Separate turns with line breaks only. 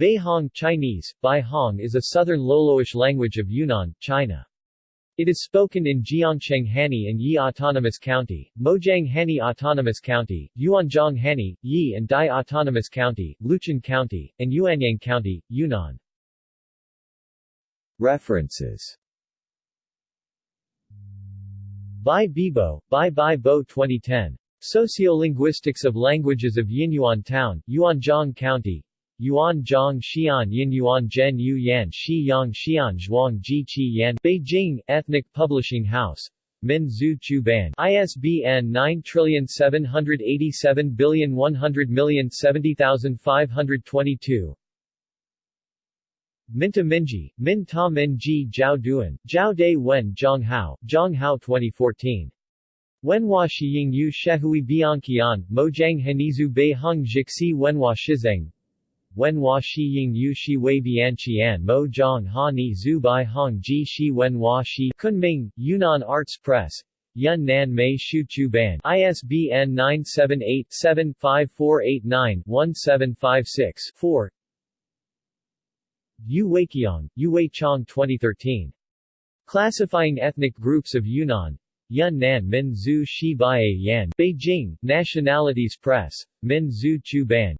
Beihong Chinese, Beihong is a southern Loloish language of Yunnan, China. It is spoken in Jiangcheng Hani and Yi Autonomous County, Mojiang Hani Autonomous County, Yuanzhong Hani, Yi and Dai Autonomous County, Luchun County, and Yuanyang County, Yunnan. References Bai Bibo, Bai Bai Bo 2010. Sociolinguistics of Languages of Yinyuan Town, Yuanzhong County, Yuanzhong Xian Yin Yuan Zhen Yu Yan Shi Yang Xian Zhuang Ji Qi Yan Beijing, Ethnic Publishing House. Min Zhu Chu Ban ISBN 9787100070522 Minta Minji, Min Ta Min Ji Jiao Duan, Jiao Dai Wen Zhang Hao, Zhang Hao 2014. Wenhua Shiying Yu Shehui Bianqian, Mojiang Henizu Bei Hung Jixi Wenhua Shizeng Wenhua Shiying Yu Shi Wei Bianqian Mo Zhang Ha Ni Zhu Bai Hong Ji Shi Wenhua Shi Kunming, Yunnan Arts Press, Yunnan Mei Shu Chu Ban ISBN 978-754891-1756-4 Yu Weiqiang, Yu Wei Chong 2013. Classifying Ethnic Groups of Yunnan. Yunnan Min Zhu Shi Bai Yan. Beijing, Nationalities Press. Min Zhu Chu Ban.